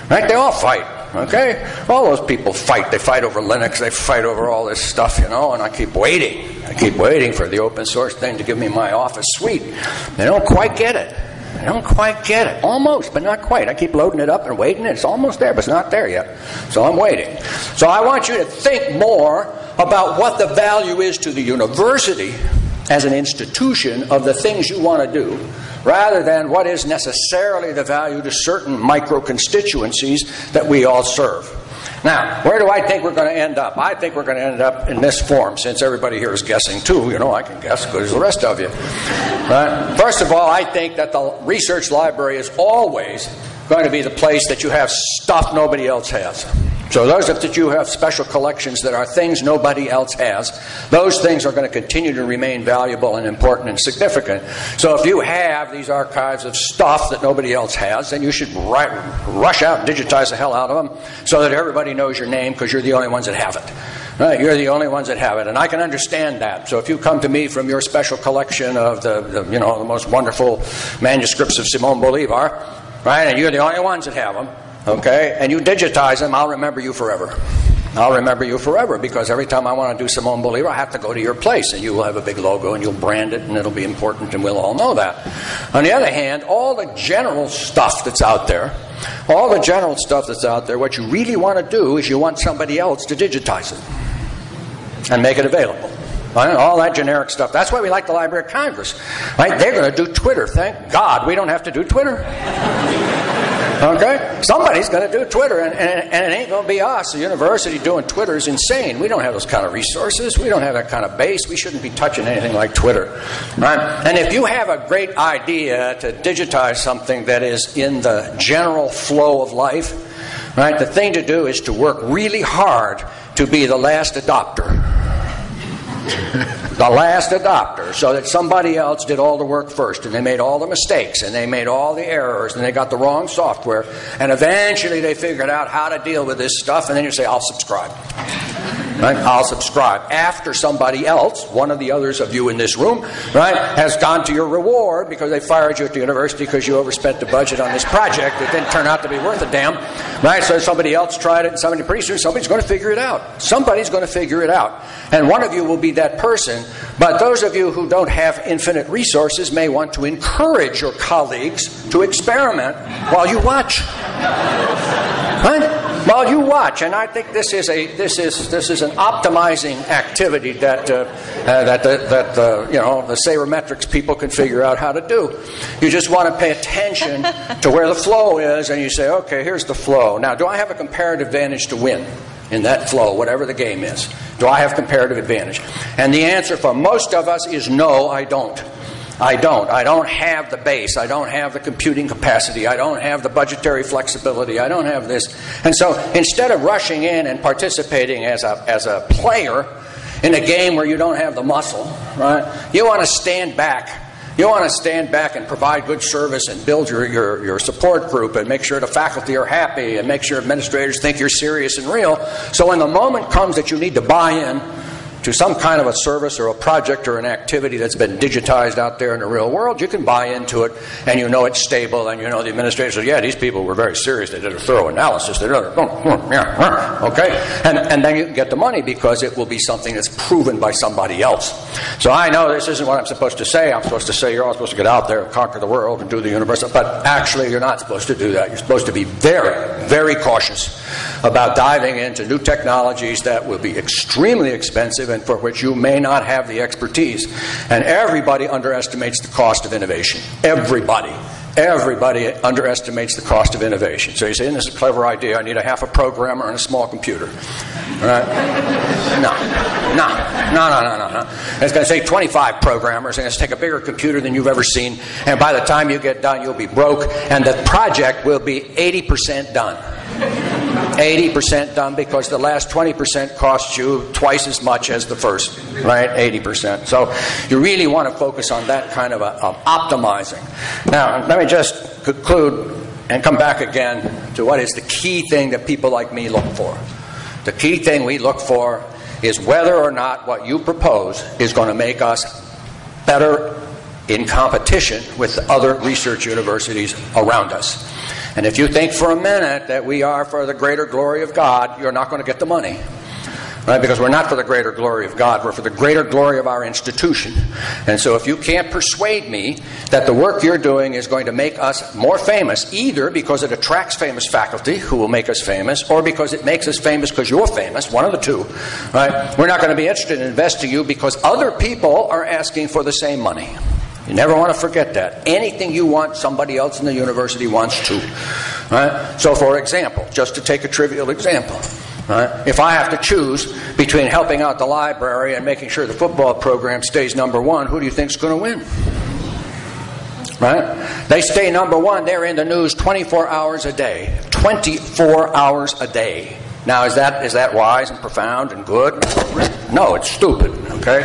Right? They all fight. Okay? All those people fight. They fight over Linux. They fight over all this stuff, you know, and I keep waiting. I keep waiting for the open source thing to give me my office suite. They don't quite get it. They don't quite get it. Almost, but not quite. I keep loading it up and waiting. It's almost there, but it's not there yet. So I'm waiting. So I want you to think more about what the value is to the university as an institution of the things you want to do rather than what is necessarily the value to certain micro constituencies that we all serve. Now, where do I think we're going to end up? I think we're going to end up in this form, since everybody here is guessing too. You know, I can guess as good as the rest of you. Right? First of all, I think that the research library is always going to be the place that you have stuff nobody else has. So those that you have special collections that are things nobody else has, those things are going to continue to remain valuable and important and significant. So if you have these archives of stuff that nobody else has, then you should rush out and digitize the hell out of them so that everybody knows your name because you're the only ones that have it. Right, you're the only ones that have it, and I can understand that. So if you come to me from your special collection of the, the you know the most wonderful manuscripts of Simon Bolivar, right, and you're the only ones that have them, Okay? And you digitize them, I'll remember you forever. I'll remember you forever because every time I want to do Simon Bolivar, I have to go to your place and you will have a big logo and you'll brand it and it'll be important and we'll all know that. On the other hand, all the general stuff that's out there, all the general stuff that's out there, what you really want to do is you want somebody else to digitize it and make it available. Right? All that generic stuff. That's why we like the Library of Congress. Right? They're going to do Twitter. Thank God we don't have to do Twitter. Okay? Somebody's going to do Twitter, and, and, and it ain't going to be us. The university doing Twitter is insane. We don't have those kind of resources. We don't have that kind of base. We shouldn't be touching anything like Twitter. Right? And if you have a great idea to digitize something that is in the general flow of life, right, the thing to do is to work really hard to be the last adopter the last adopter, so that somebody else did all the work first, and they made all the mistakes, and they made all the errors, and they got the wrong software, and eventually they figured out how to deal with this stuff, and then you say, I'll subscribe. Right? I'll subscribe. After somebody else, one of the others of you in this room, right, has gone to your reward because they fired you at the university because you overspent the budget on this project that didn't turn out to be worth a damn. Right? So somebody else tried it, and somebody pretty soon somebody's going to figure it out. Somebody's going to figure it out. And one of you will be that person. But those of you who don't have infinite resources may want to encourage your colleagues to experiment while you watch. Right? While you watch, and I think this is a this is this is an optimizing activity that uh, uh, that the, that the you know the sabermetrics people can figure out how to do. You just want to pay attention to where the flow is, and you say, okay, here's the flow. Now, do I have a comparative advantage to win? in that flow, whatever the game is? Do I have comparative advantage? And the answer for most of us is no, I don't. I don't. I don't have the base. I don't have the computing capacity. I don't have the budgetary flexibility. I don't have this. And so instead of rushing in and participating as a, as a player in a game where you don't have the muscle, right, you want to stand back You want to stand back and provide good service and build your, your, your support group and make sure the faculty are happy and make sure administrators think you're serious and real. So when the moment comes that you need to buy in, to some kind of a service or a project or an activity that's been digitized out there in the real world, you can buy into it and you know it's stable and you know the administrator says, yeah, these people were very serious. They did a thorough analysis. They did a, okay? And, and then you get the money because it will be something that's proven by somebody else. So I know this isn't what I'm supposed to say. I'm supposed to say you're all supposed to get out there and conquer the world and do the universe. But actually, you're not supposed to do that. You're supposed to be very, very cautious about diving into new technologies that will be extremely expensive and for which you may not have the expertise. And everybody underestimates the cost of innovation. Everybody. Everybody underestimates the cost of innovation. So you say, this is a clever idea. I need a half a programmer and a small computer. Right? No. No. No, no, no, no, no. It's going to take 25 programmers, and it's going to take a bigger computer than you've ever seen. And by the time you get done, you'll be broke, and the project will be 80% done. 80% done because the last 20% costs you twice as much as the first, right? 80%. So you really want to focus on that kind of, a, of optimizing. Now, let me just conclude and come back again to what is the key thing that people like me look for. The key thing we look for is whether or not what you propose is going to make us better in competition with other research universities around us. And if you think for a minute that we are for the greater glory of God, you're not going to get the money. Right? Because we're not for the greater glory of God, we're for the greater glory of our institution. And so if you can't persuade me that the work you're doing is going to make us more famous, either because it attracts famous faculty who will make us famous, or because it makes us famous because you're famous, one of the two, right? We're not going to be interested in investing you because other people are asking for the same money. You never want to forget that. Anything you want, somebody else in the university wants too. Right? So, for example, just to take a trivial example, right? if I have to choose between helping out the library and making sure the football program stays number one, who do you think is going to win? Right? They stay number one. They're in the news 24 hours a day. 24 hours a day. Now, is that is that wise and profound and good? No, it's stupid. Okay.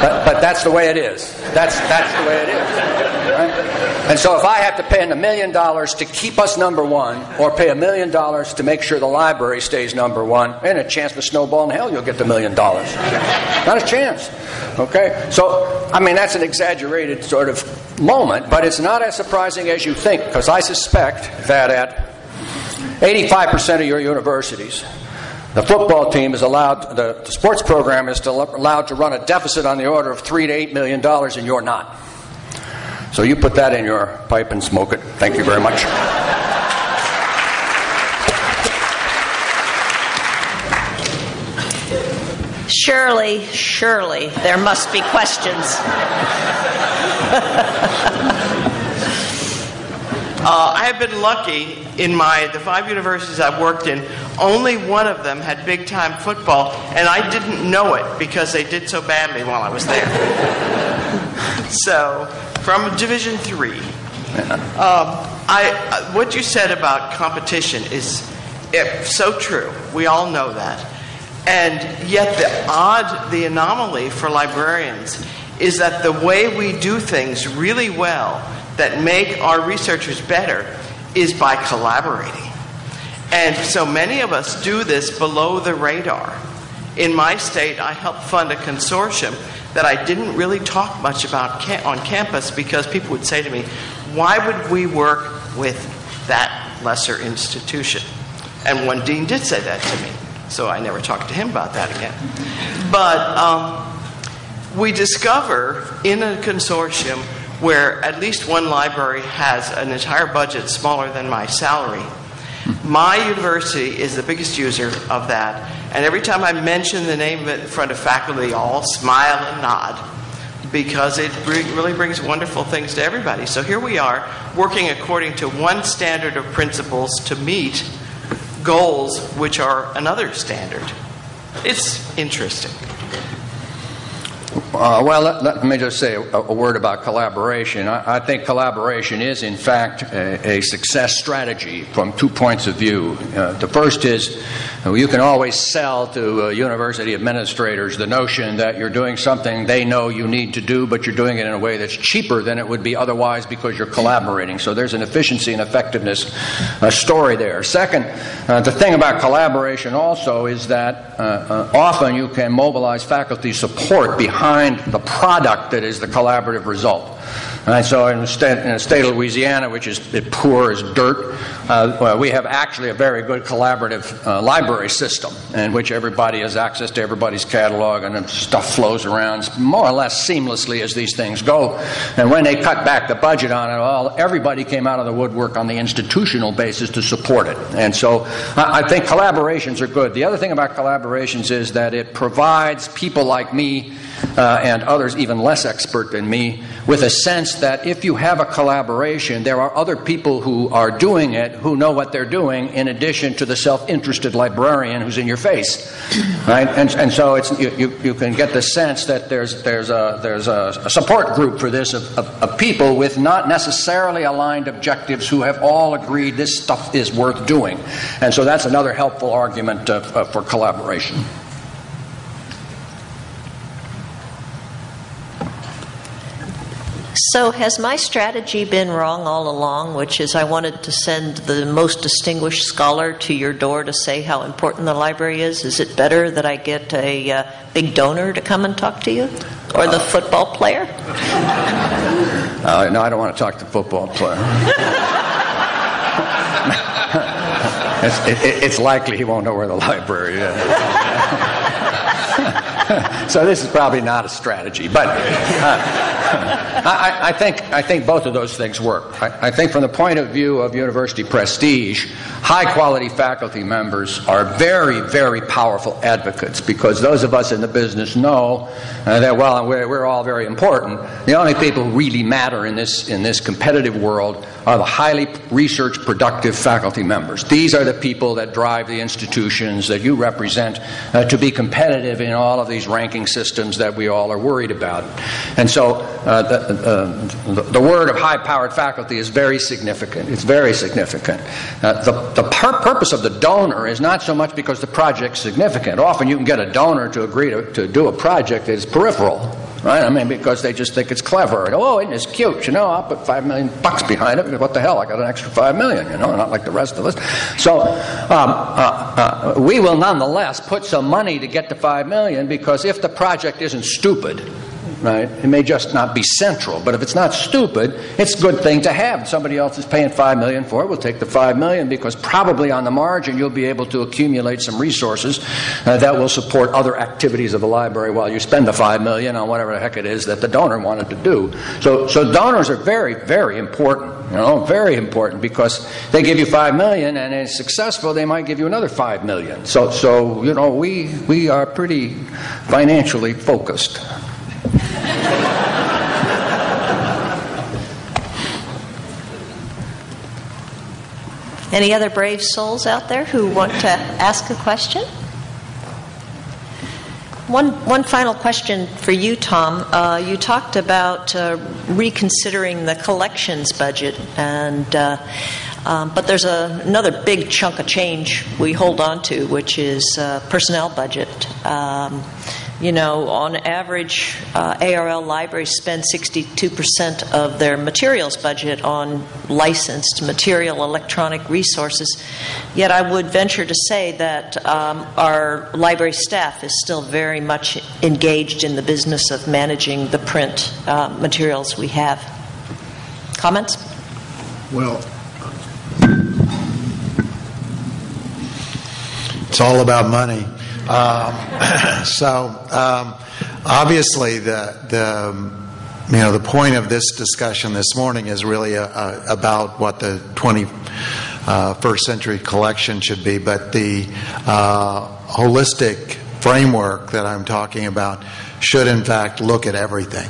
But, but that's the way it is. That's, that's the way it is. Right? And so if I have to pay a million dollars to keep us number one, or pay a million dollars to make sure the library stays number one, and a chance for snowball in hell you'll get the million dollars. Not a chance. Okay? So, I mean, that's an exaggerated sort of moment, but it's not as surprising as you think, because I suspect that at 85% of your universities, the football team is allowed, the, the sports program is allowed to run a deficit on the order of three to eight million dollars, and you're not. So you put that in your pipe and smoke it. Thank you very much. Surely, surely, there must be questions. Uh, I have been lucky in my the five universities I've worked in. Only one of them had big time football, and I didn't know it because they did so badly while I was there. so, from Division Three, um, I uh, what you said about competition is so true. We all know that, and yet the odd, the anomaly for librarians is that the way we do things really well that make our researchers better is by collaborating. And so many of us do this below the radar. In my state, I helped fund a consortium that I didn't really talk much about on campus because people would say to me, Why would we work with that lesser institution? And one dean did say that to me, so I never talked to him about that again. But um, we discover in a consortium where at least one library has an entire budget smaller than my salary. My university is the biggest user of that, and every time I mention the name of it in front of faculty, they all smile and nod because it really brings wonderful things to everybody. So here we are, working according to one standard of principles to meet goals which are another standard. It's interesting. Uh, well, let, let, me just say a, a word about collaboration. I, I, think collaboration is, in fact, a, a, success strategy from two points of view. Uh, the first is uh, you can always sell to uh, university administrators the notion that you're doing something they know you need to do, but you're doing it in a way that's cheaper than it would be otherwise because you're collaborating. So there's an efficiency and effectiveness uh, story there. Second, uh, the thing about collaboration also is that often you can mobilize faculty support behind the product that is the collaborative result. And so in the, state, in the state of Louisiana, which is poor as dirt, uh, well, we have actually a very good collaborative uh, library system in which everybody has access to everybody's catalog and stuff flows around more or less seamlessly as these things go. And when they cut back the budget on it, well, everybody came out of the woodwork on the institutional basis to support it. And so I, I think collaborations are good. The other thing about collaborations is that it provides people like me uh, and others even less expert than me with a sense that if you have a collaboration, there are other people who are doing it who know what they're doing in addition to the self-interested librarian who's in your face. Right? And, and so it's, you, you, you can get the sense that there's, there's, a, there's a, support group for this of, of, of people with not necessarily aligned objectives who have all agreed this stuff is worth doing. And so that's another helpful argument for collaboration. So, has my strategy been wrong all along, which is I wanted to send the most distinguished scholar to your door to say how important the library is? Is it better that I get a uh, big donor to come and talk to you? Or the uh, football player? Uh, no, I don't want to talk to the football player. it's, it, it's likely he won't know where the library is. so this is probably not a strategy, but uh, I, I, think I think both of those things work. I, I, think from the point of view of university prestige, high quality faculty members are very very powerful advocates because those of us in the business know uh, that well we're, we're all very important. The only people who really matter in this in this competitive world are the highly research productive faculty members. These are the people that drive the institutions that you represent uh, to be competitive in all of these ranking systems that we all are worried about. And so uh, the, uh, the, word of high powered faculty is very significant. It's very significant. Uh, the the pur- purpose of the donor is not so much because the project's significant. Often you can get a donor to agree to, to do a project that is peripheral right? I mean, because they just think it's clever. And, oh, isn't this cute? You know, I'll put five million bucks behind it. What the hell? I got an extra five million. You know, not like the rest of us. So um, uh, uh, we will nonetheless put some money to get to five million because if the project isn't stupid, right? It may just not be central, but if it's not stupid, it's a good thing to have. Somebody else is paying five million for it. We'll take the five million because probably on the margin you'll be able to accumulate some resources uh, that will support other activities of the library while you spend the five million on whatever the heck it is that the donor wanted to do. So, so donors are very, very important. You know, very important because they give you five million, and it's successful, they might give you another five million. So, so you know, we we are pretty financially focused. Any other brave souls out there who want to ask a question? One, one final question for you, Tom. Uh, you talked about uh, reconsidering the collections budget, and uh, um, but there's a, another big chunk of change we hold on to, which is uh, personnel budget. Um, you know, on average, uh, ARL libraries spend 62% of their materials budget on licensed material electronic resources. Yet I would venture to say that um, our library staff is still very much engaged in the business of managing the print uh, materials we have. Comments? Well, it's all about money. Um, so um, obviously, the the you know the point of this discussion this morning is really a, a, about what the 21st uh, century collection should be, but the uh, holistic framework that I'm talking about should in fact look at everything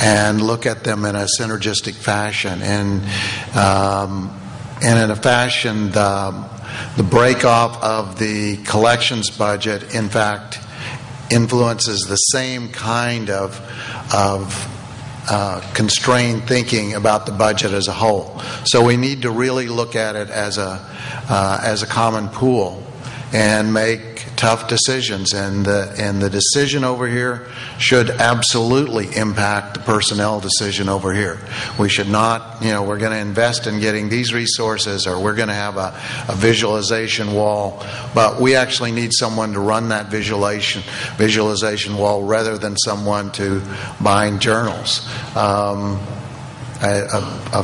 and look at them in a synergistic fashion. And um, and in a fashion the the break off of the collections budget, in fact, influences the same kind of, of uh, constrained thinking about the budget as a whole. So we need to really look at it as a, uh, as a common pool and make tough decisions. And the, and the decision over here should absolutely impact the personnel decision over here. We should not, you know, we're going to invest in getting these resources or we're going to have a, a visualization wall, but we actually need someone to run that visualization, visualization wall rather than someone to bind journals. Um, a, a, a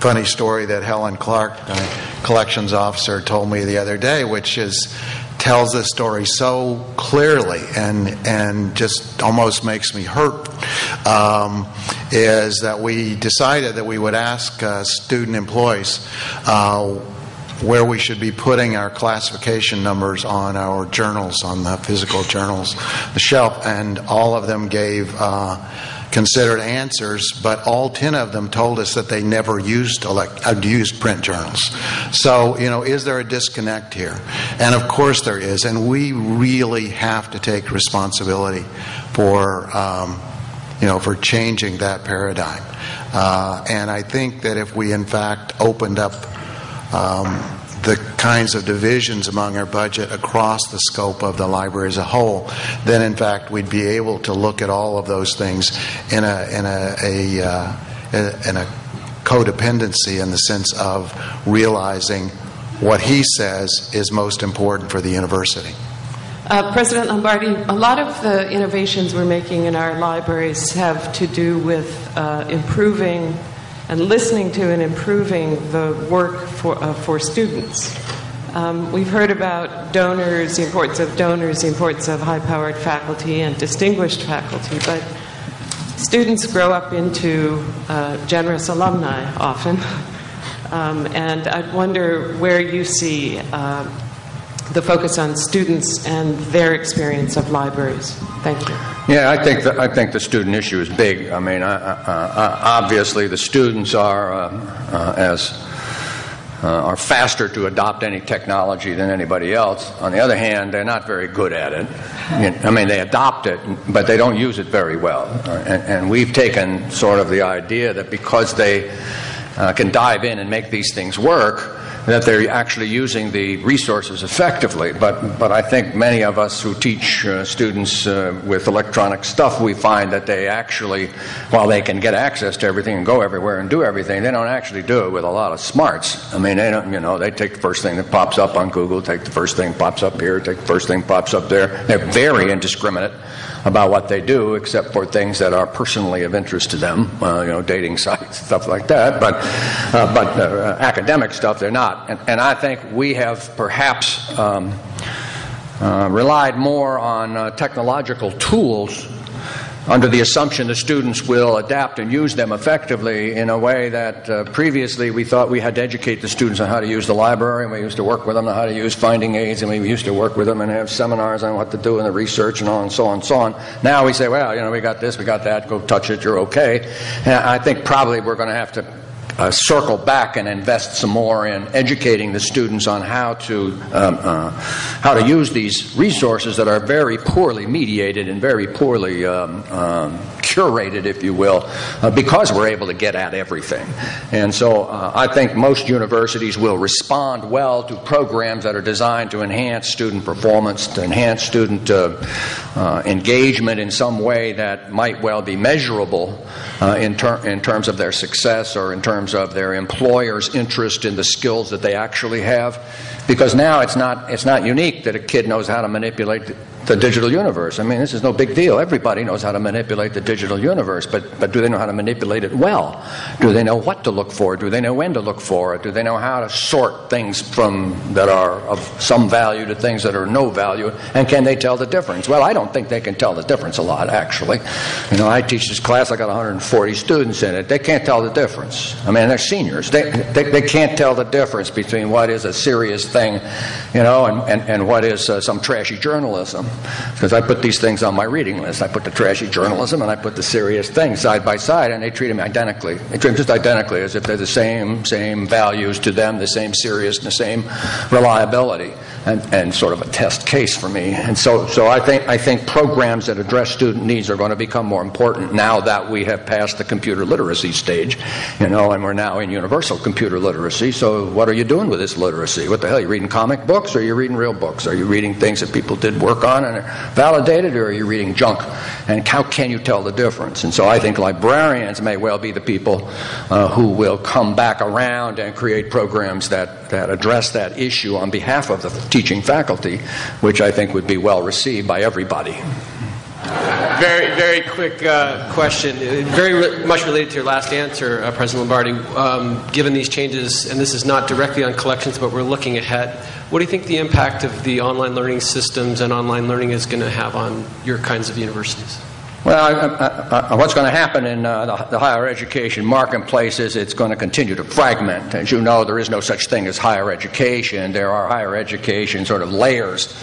funny story that Helen Clark, collections officer, told me the other day, which is tells this story so clearly and and just almost makes me hurt. Um, is that we decided that we would ask uh, student employees. Uh, where we should be putting our classification numbers on our journals, on the physical journals, the shelf, and all of them gave uh, considered answers, but all 10 of them told us that they never used, elect, uh, used print journals. So, you know, is there a disconnect here? And of course there is, and we really have to take responsibility for, um, you know, for changing that paradigm. Uh, and I think that if we, in fact, opened up um, the kinds of divisions among our budget across the scope of the library as a whole, then in fact we'd be able to look at all of those things in a in a, a, uh, in a codependency in the sense of realizing what he says is most important for the university. Uh, President Lombardi, a lot of the innovations we're making in our libraries have to do with uh, improving and listening to and improving the work for, uh, for students. Um, we've heard about donors, the importance of donors, the importance of high powered faculty and distinguished faculty, but students grow up into uh, generous alumni often. Um, and I wonder where you see uh, the focus on students and their experience of libraries. Thank you. Yeah, I think the, I think the student issue is big. I mean, obviously the students are uh, uh, as uh, are faster to adopt any technology than anybody else. On the other hand, they're not very good at it. I mean, they adopt it, but they don't use it very well. And, and we've taken sort of the idea that because they uh, can dive in and make these things work, that they're actually using the resources effectively. But, but I think many of us who teach uh, students uh, with electronic stuff, we find that they actually, while they can get access to everything and go everywhere and do everything, they don't actually do it with a lot of smarts. I mean, they don't, you know, they take the first thing that pops up on Google, take the first thing pops up here, take the first thing pops up there. They're very indiscriminate about what they do, except for things that are personally of interest to them, uh, you know, dating sites, stuff like that. But, uh, but uh, academic stuff, they're not. And, and, I think we have perhaps um, uh, relied more on uh, technological tools under the assumption the students will adapt and use them effectively in a way that uh, previously we thought we had to educate the students on how to use the library, and we used to work with them on how to use finding aids, and we used to work with them and have seminars on what to do in the research and on and so on and so on. Now we say, well, you know, we got this, we got that, go touch it, you're okay. And I think probably we're going to have to uh, circle back and invest some more in educating the students on how to um, uh, how to use these resources that are very poorly mediated and very poorly um, um, curated, if you will, uh, because we're able to get at everything. And so uh, I think most universities will respond well to programs that are designed to enhance student performance, to enhance student uh, uh, engagement in some way that might well be measurable in, ter- in terms of their success or in terms of their employer's interest in the skills that they actually have. Because now it's not, it's not unique that a kid knows how to manipulate the digital universe. I mean, this is no big deal. Everybody knows how to manipulate the digital universe, but, but do they know how to manipulate it well? Do they know what to look for? Do they know when to look for it? Do they know how to sort things from that are of some value to things that are no value? And can they tell the difference? Well, I don't think they can tell the difference a lot, actually. You know, I teach this class, I got 140 students in it. They can't tell the difference. I mean, they're seniors. They, they, they can't tell the difference between what is a serious thing, you know, and, and, and what is uh, some trashy journalism. Because I put these things on my reading list. I put the trashy journalism and I put the serious things side by side, and they treat them identically. They treat them just identically as if they're the same, same values to them, the same seriousness, the same reliability. And, and sort of a test case for me. And so, so I, think, I think programs that address student needs are going to become more important now that we have passed the computer literacy stage, you know, and we're now in universal computer literacy. So what are you doing with this literacy? What the hell? Are you reading comic books or are you reading real books? Are you reading things that people did work on and are validated or are you reading junk? And how can you tell the difference? And so I think librarians may well be the people uh, who will come back around and create programs that, that address that issue on behalf of the teaching faculty, which I think would be well received by everybody. Very, very quick uh, question. Very re- much related to your last answer, uh, President Lombardi. Um, given these changes, and this is not directly on collections, but we're looking ahead, what do you think the impact of the online learning systems and online learning is going to have on your kinds of universities? Well, what's going to happen in uh, the, the, higher education marketplace is it's going to continue to fragment. As you know, there is no such thing as higher education. There are higher education sort of layers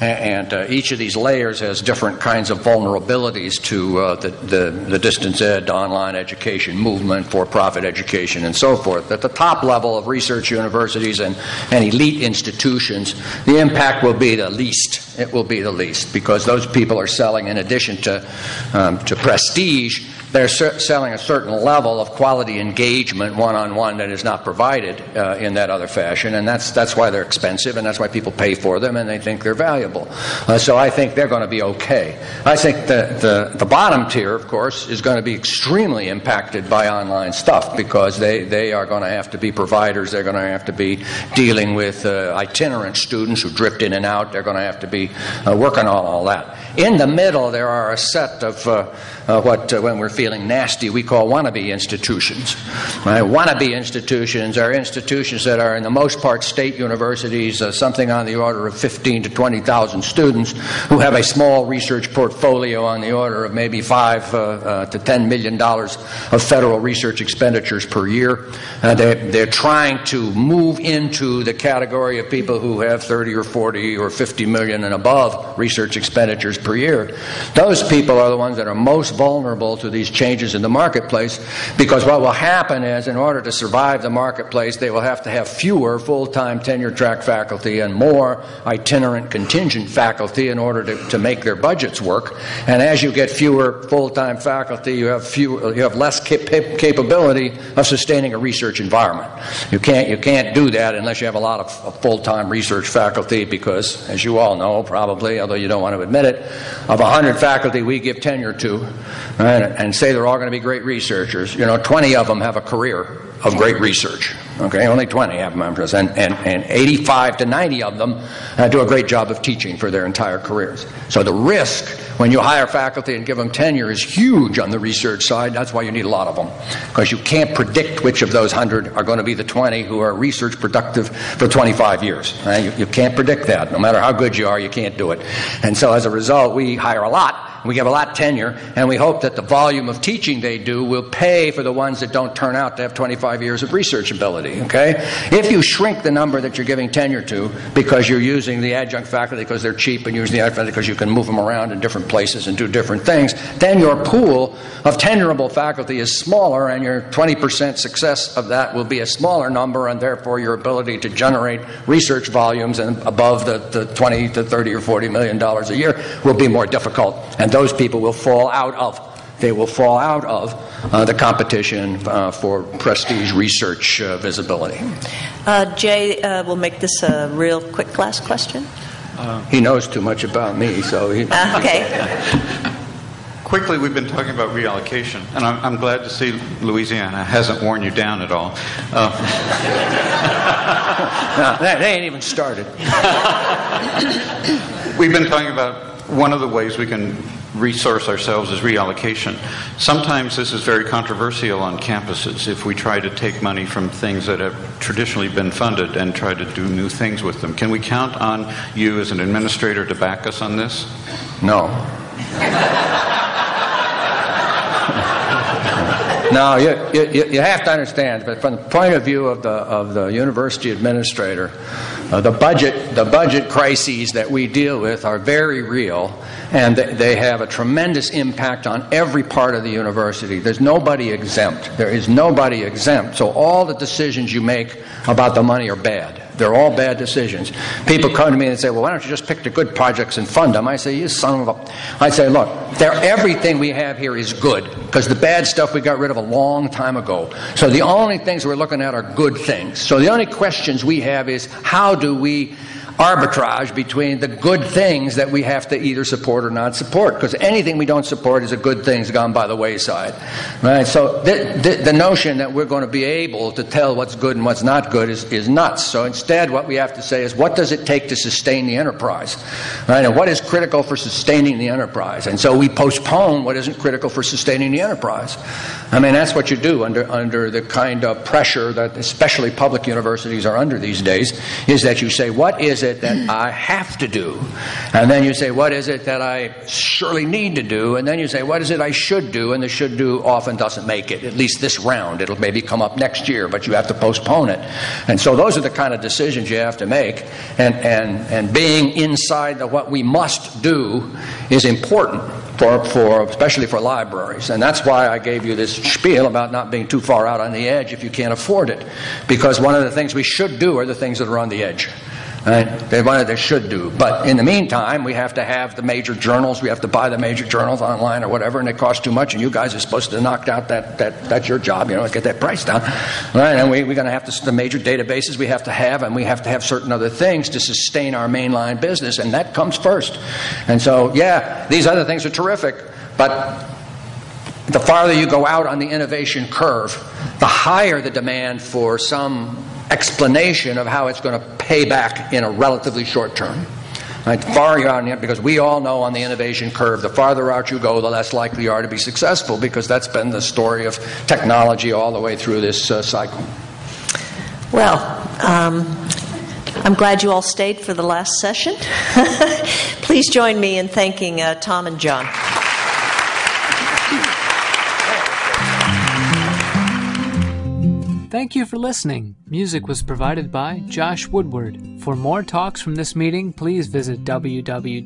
and uh, each of these layers has different kinds of vulnerabilities to uh, the, the, the, distance ed, online education movement, for profit education, and so forth. At the top level of research universities and, and elite institutions, the impact will be the least. It will be the least because those people are selling, in addition to, um, to prestige, they're selling a certain level of quality engagement one on one that is not provided uh, in that other fashion, and that's, that's why they're expensive, and that's why people pay for them, and they think they're valuable. Uh, so I think they're going to be okay. I think the, the, the bottom tier, of course, is going to be extremely impacted by online stuff because they, they are going to have to be providers, they're going to have to be dealing with uh, itinerant students who drift in and out, they're going to have to be uh, working on all that. In the middle, there are a set of uh, uh, what, when we're feeling nasty, we call wannabe institutions. Right? Wannabe institutions are institutions that are, in the most part, state universities, uh, something on the order of 15 to 20,000 students, who have a small research portfolio on the order of maybe 5 uh, uh, to 10 million dollars of federal research expenditures per year. They're, they're trying to move into the category of people who have 30 or 40 or 50 million and above research expenditures per year. Those people are the ones that are most vulnerable to these changes in the marketplace because what will happen is, in order to survive the marketplace, they will have to have fewer full time tenure track faculty and more itinerant contingent faculty in order to, to make their budgets work. And as you get fewer full time faculty, you have, fewer, you have less cap- capability of sustaining a research environment. You can't, you can't do that unless you have a lot of full time research faculty because, as you all know, probably, although you don't want to admit it, of 100 faculty we give tenure to right, and say they're all going to be great researchers, you know, 20 of them have a career of great research. Okay, only 20 have members, and, and, and 85 to 90 of them uh, do a great job of teaching for their entire careers. So the risk when you hire faculty and give them tenure is huge on the research side. That's why you need a lot of them, because you can't predict which of those 100 are going to be the 20 who are research productive for 25 years. Right? You, you can't predict that. No matter how good you are, you can't do it. And so as a result, we hire a lot we give a lot tenure, and we hope that the volume of teaching they do will pay for the ones that don't turn out to have 25 years of research ability. Okay? If you shrink the number that you're giving tenure to because you're using the adjunct faculty because they're cheap and using the adjunct faculty because you can move them around in different places and do different things, then your pool of tenurable faculty is smaller, and your 20% success of that will be a smaller number, and therefore your ability to generate research volumes and above the, the 20 to 30 or 40 million dollars a year will be more difficult. And those people will fall out of they will fall out of uh, the competition uh, for prestige research uh, visibility. Uh, Jay, uh, we'll make this a real quick last question. he knows too much about me, so he. Uh, okay. Quickly, we've been talking about reallocation, and I'm, I'm, glad to see Louisiana hasn't worn you down at all. no, they ain't even started. we've been talking about one of the ways we can resource ourselves is reallocation. Sometimes this is very controversial on campuses if we try to take money from things that have traditionally been funded and try to do new things with them. Can we count on you as an administrator to back us on this? No. no, you, you, you, have to understand, but from the point of view of the, of the university administrator, Uh, the budget the budget crises that we deal with are very real, and they have a tremendous impact on every part of the university. There's nobody exempt. There is nobody exempt. So all the decisions you make about the money are bad. They're all bad decisions. People come to me and say, well, why don't you just pick the good projects and fund them? I say, you son of a. I say, look, everything we have here is good because the bad stuff we got rid of a long time ago. So the only things we're looking at are good things. So the only questions we have is how do we arbitrage between the good things that we have to either support or not support because anything we don't support is a good thing has gone by the wayside right? So the, the, the, notion that we're going to be able to tell what's good and what's not good is, is nuts. So instead what we have to say is what does it take to sustain the enterprise right? And what is critical for sustaining the enterprise? And so we postpone what isn't critical for sustaining the enterprise. I mean that's what you do under under the kind of pressure that especially public universities are under these days is that you say what is it that I have to do? And then you say, what is it that I surely need to do? And then you say, what is it I should do? And the should do often doesn't make it, at least this round. It'll maybe come up next year, but you have to postpone it. And so those are the kind of decisions you have to make. And, and, and being inside the what we must do is important for, for especially for libraries. And that's why I gave you this spiel about not being too far out on the edge if you can't afford it. Because one of the things we should do are the things that are on the edge. Right? They what they should do. But in the meantime, we have to have the major journals. We have to buy the major journals online or whatever, and it costs too much. And you guys are supposed to knock out that, that that's your job, you know, get that price down. Right? And we, we're going to have to, the major databases we have to have, and we have to have certain other things to sustain our mainline business, and that comes first. And so, yeah, these other things are terrific, but the farther you go out on the innovation curve, the higher the demand for some explanation of how it's going to pay back in a relatively short term. Right, far out because we all know on the innovation curve, the farther out you go, the less likely you are to be successful because that's been the story of technology all the way through this uh, cycle. Well, um, I'm glad you all stayed for the last session. Please join me in thanking uh, Tom and John. Thank you for listening. Music was provided by Josh Woodward. For more talks from this meeting, please visit www.arl.org.